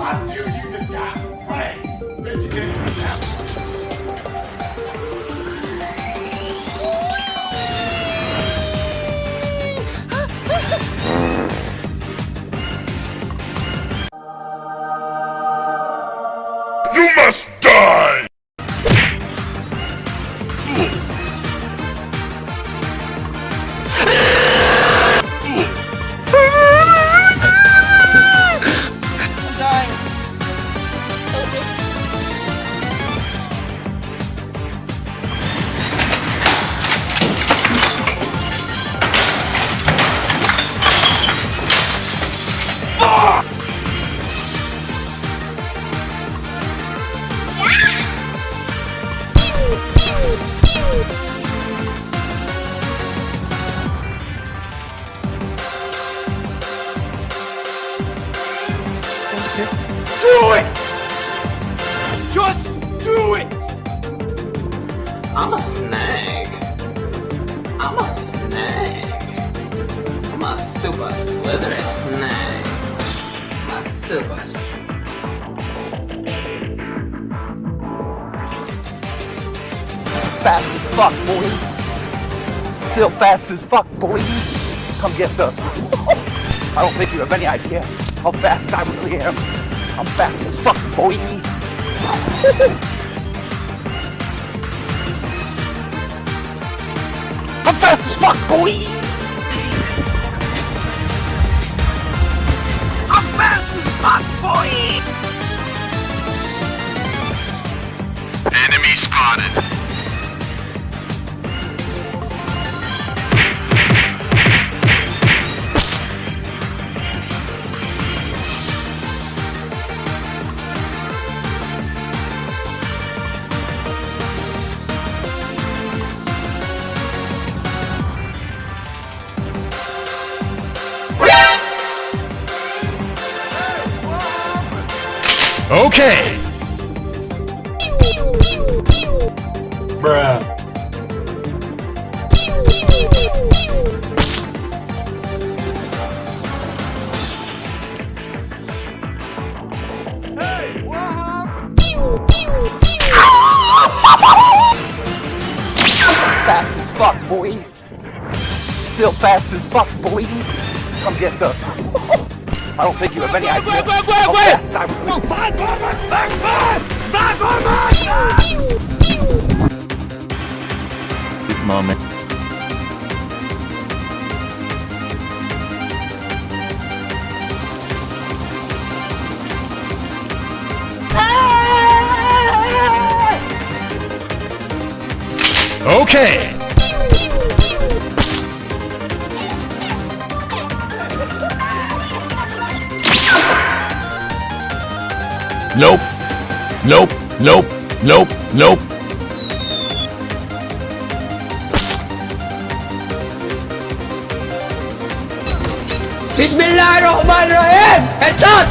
Dude, you just got pranked. Bet you didn't see that. You must die! Do it! Just do it! I'm a snake. I'm a snake. I'm a super slithery snake. I'm a super. Fast as fuck, boy. Still fast as fuck, boy. Come get some. I don't think you have any idea how fast I really am. I'm fast as fuck, boy. I'm fast as fuck, boy. I'm fast as fuck, boy. Enemy spotted. Okay. Bruh. Hey, what happened? Fast as fuck, boy. Still fast as fuck, boy. Come get some. I don't think you have any idea. how fast I really moment. Okay. Nope. Nope. Nope. Nope. Nope. Bismillahirrahmanirrahim! Headshot!